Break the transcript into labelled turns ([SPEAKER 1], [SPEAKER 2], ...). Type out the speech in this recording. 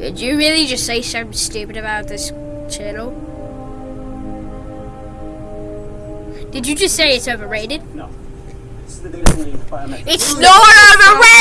[SPEAKER 1] Did you really just say something stupid about this channel? Did you just say it's overrated?
[SPEAKER 2] No. It's.
[SPEAKER 1] It's not overrated!